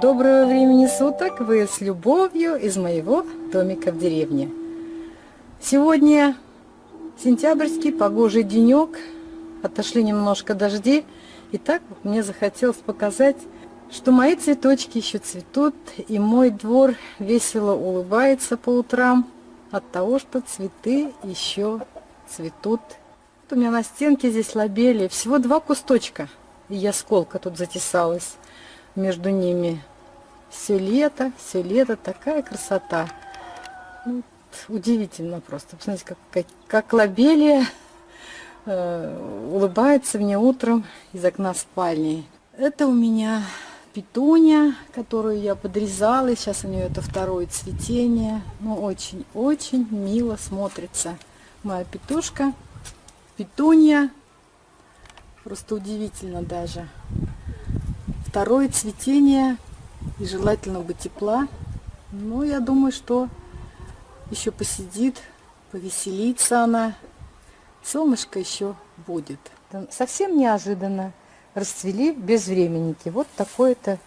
Доброго времени суток! Вы с любовью из моего домика в деревне. Сегодня сентябрьский погожий денек. Отошли немножко дожди. И так мне захотелось показать, что мои цветочки еще цветут. И мой двор весело улыбается по утрам от того, что цветы еще цветут. Вот у меня на стенке здесь лобели всего два кусточка. И я сколка тут затесалась между ними. Все лето, все лето, такая красота. Вот, удивительно просто. Посмотрите, как, как, как лобелия э, улыбается мне утром из окна спальни. Это у меня петуния, которую я подрезала. Сейчас у нее это второе цветение. Ну, очень-очень мило смотрится. Моя петушка. Петуния. Просто удивительно даже. Второе цветение и желательно бы тепла. Но я думаю, что еще посидит, повеселится она. Солнышко еще будет. Совсем неожиданно расцвели безвременники. Вот такой-то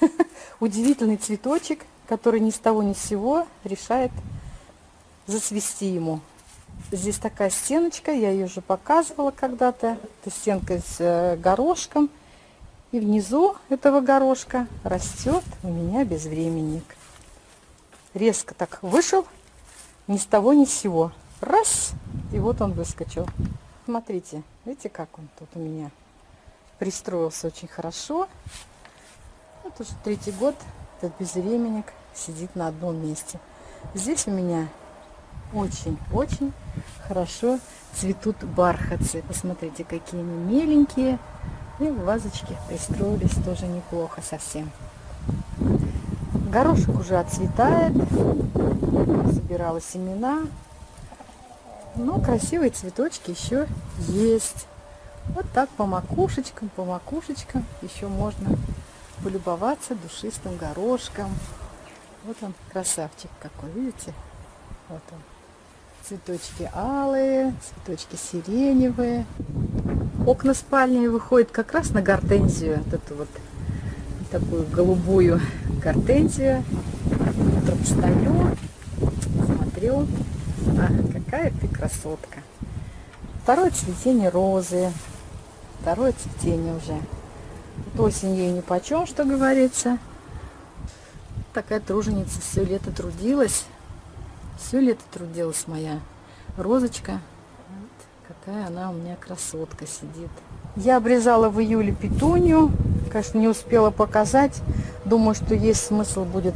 удивительный цветочек, который ни с того ни с сего решает зацвести ему. Здесь такая стеночка, я ее уже показывала когда-то. Это стенка с э, горошком. И внизу этого горошка растет у меня безвременник. Резко так вышел, ни с того ни с сего. Раз, и вот он выскочил. Смотрите, видите, как он тут у меня пристроился очень хорошо. Вот уже третий год этот безвременник сидит на одном месте. Здесь у меня очень-очень хорошо цветут бархатцы. Посмотрите, какие они меленькие. И в вазочке пристроились тоже неплохо совсем. Горошек уже отцветает. Собирала семена. Но красивые цветочки еще есть. Вот так по макушечкам, по макушечкам еще можно полюбоваться душистым горошком. Вот он, красавчик какой, видите? Вот он. Цветочки алые, цветочки сиреневые. Окна спальни выходят как раз на гортензию, вот эту вот такую голубую гортензию. Утром встаю, смотрю, а, какая ты красотка. Второе цветение розы, второе цветение уже. Вот осень ей ни почем, что говорится. Такая труженица все лето трудилась. Все лето трудилась моя розочка. Какая она у меня красотка сидит. Я обрезала в июле петунью. Конечно, не успела показать. Думаю, что есть смысл будет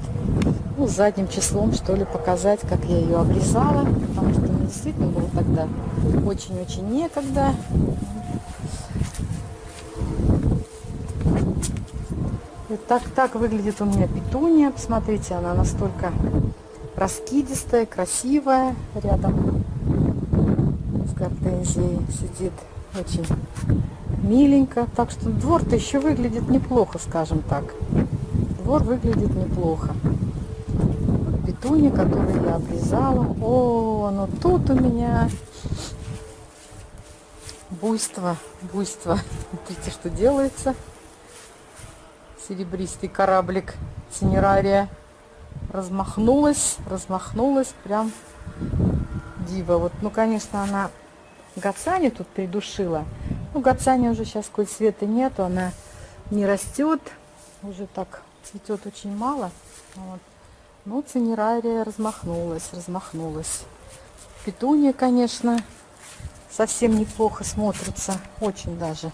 ну, задним числом, что ли, показать, как я ее обрезала. Потому что мне действительно было тогда очень-очень некогда. И так, так выглядит у меня петуния. Посмотрите, она настолько раскидистая, красивая. Рядом гортензии сидит очень миленько. Так что двор-то еще выглядит неплохо, скажем так. Двор выглядит неплохо. Петуни, которые я обрезала. О, ну тут у меня буйство, буйство. Смотрите, что делается. Серебристый кораблик синерария размахнулась, размахнулась прям дива. Вот, ну, конечно, она Гацани тут придушила. Ну, Гацани уже сейчас какой света нету, она не растет. Уже так цветет очень мало. Вот. Ну, цинерария размахнулась, размахнулась. Петуния, конечно, совсем неплохо смотрится. Очень даже.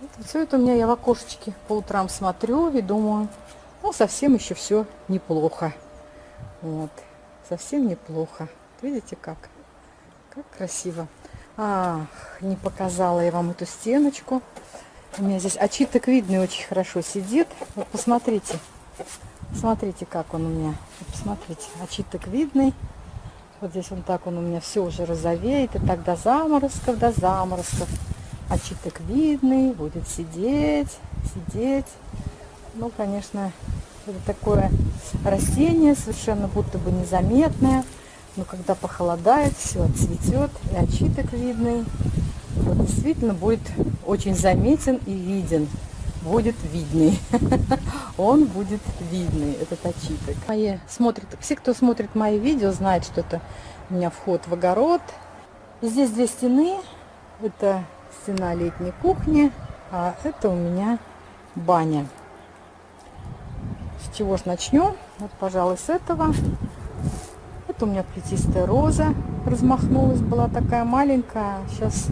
Вот все это у меня я в окошечке по утрам смотрю и думаю, ну, совсем еще все неплохо. Вот. Совсем неплохо. Видите как? Как красиво. Ах, не показала я вам эту стеночку. У меня здесь очиток видный очень хорошо сидит. Вот посмотрите. Смотрите, как он у меня. Вот посмотрите, очиток видный. Вот здесь он так он у меня все уже розовеет. И так до заморозков, до заморозков. Очиток видный, будет сидеть, сидеть. Ну, конечно, это такое растение, совершенно будто бы незаметное. Но когда похолодает, все отцветет, и очиток видный. Вот действительно будет очень заметен и виден. будет видный. Он будет видный, этот очиток. Мои смотрят, все, кто смотрит мои видео, знают, что это у меня вход в огород. И здесь две стены. Это стена летней кухни, а это у меня баня. С чего ж начнем? Вот, пожалуй, с этого. Это у меня плетистая роза размахнулась, была такая маленькая. Сейчас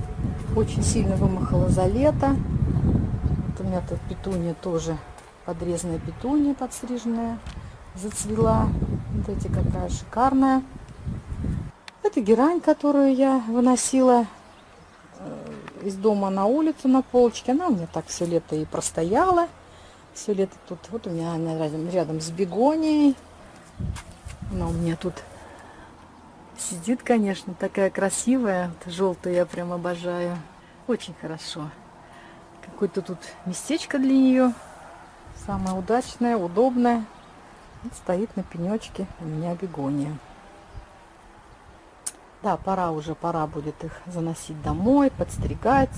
очень сильно вымахала за лето. Вот у меня тут петуния тоже, подрезанная петуния подстриженная, зацвела. Вот эти какая шикарная. Это герань, которую я выносила э, из дома на улицу на полочке. Она у меня так все лето и простояла. Все лето тут, вот у меня она рядом, рядом с бегонией. Она у меня тут сидит, конечно, такая красивая. Вот, желтую я прям обожаю. Очень хорошо. Какое-то тут местечко для нее. Самое удачное, удобное. Вот стоит на пенечке у меня бегония. Да, пора уже, пора будет их заносить домой, подстригать.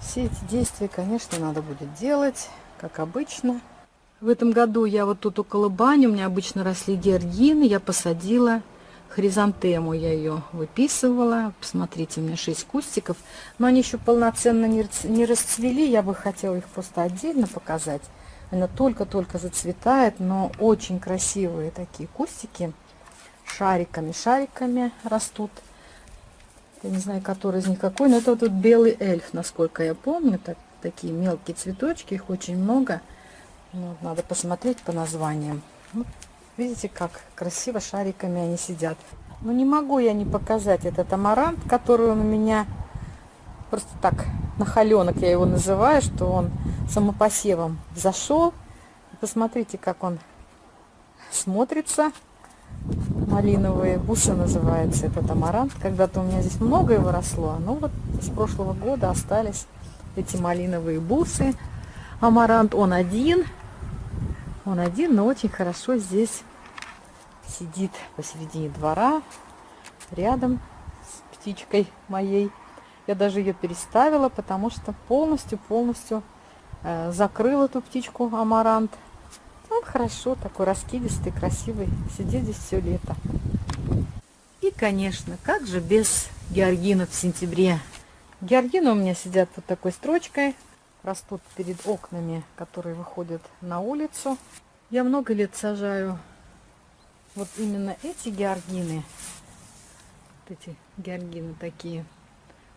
Все эти действия, конечно, надо будет делать как обычно. В этом году я вот тут около бани, у меня обычно росли георгины, я посадила хризантему, я ее выписывала. Посмотрите, у меня 6 кустиков, но они еще полноценно не расцвели, я бы хотела их просто отдельно показать. Она только-только зацветает, но очень красивые такие кустики, шариками, шариками растут. Я не знаю, который из них какой, но это вот белый эльф, насколько я помню, так, такие мелкие цветочки, их очень много. Ну, надо посмотреть по названиям. Вот, видите, как красиво шариками они сидят. Ну, не могу я не показать этот амарант, который он у меня просто так, на холенок я его называю, что он самопосевом зашел. Посмотрите, как он смотрится. Малиновые бусы называется этот амарант. Когда-то у меня здесь много его росло, но вот с прошлого года остались эти малиновые бусы. Амарант он один. Он один, но очень хорошо здесь сидит посередине двора, рядом с птичкой моей. Я даже ее переставила, потому что полностью-полностью э, закрыл эту птичку амарант. Он хорошо, такой раскидистый, красивый, сидит здесь все лето. И, конечно, как же без георгинов в сентябре Георгины у меня сидят под такой строчкой, растут перед окнами, которые выходят на улицу. Я много лет сажаю вот именно эти георгины. Вот эти георгины такие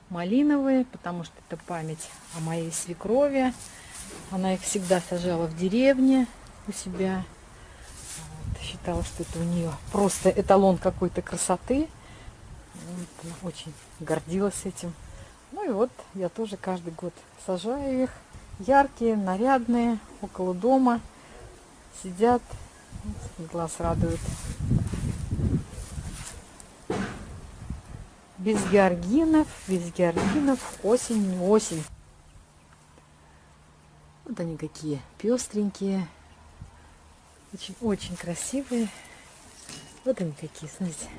малиновые, потому что это память о моей свекрови. Она их всегда сажала в деревне у себя. Вот, считала, что это у нее просто эталон какой-то красоты. Вот, очень гордилась этим. Ну и вот я тоже каждый год сажаю их. Яркие, нарядные, около дома. Сидят, глаз радует. Без георгинов, без георгинов осень не осень. Вот они какие пестренькие. Очень, очень красивые. Вот они какие, смотрите.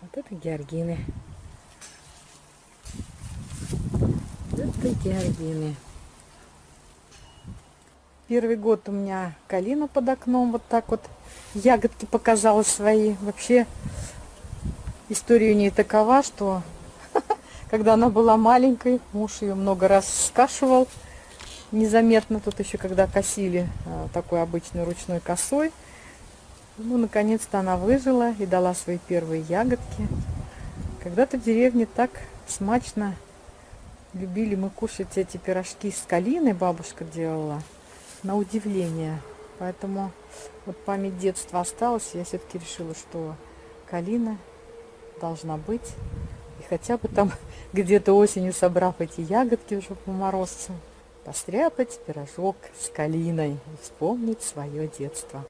Вот это георгины. Это георгины. Первый год у меня калина под окном. Вот так вот ягодки показала свои. Вообще история у нее такова, что когда она была маленькой, муж ее много раз скашивал незаметно. Тут еще когда косили а, такой обычной ручной косой. Ну, наконец-то она выжила и дала свои первые ягодки. Когда-то в деревне так смачно Любили мы кушать эти пирожки с калиной, бабушка делала, на удивление. Поэтому вот память детства осталась, я все-таки решила, что калина должна быть. И хотя бы там где-то осенью, собрав эти ягодки уже по морозцу, постряпать пирожок с калиной вспомнить свое детство.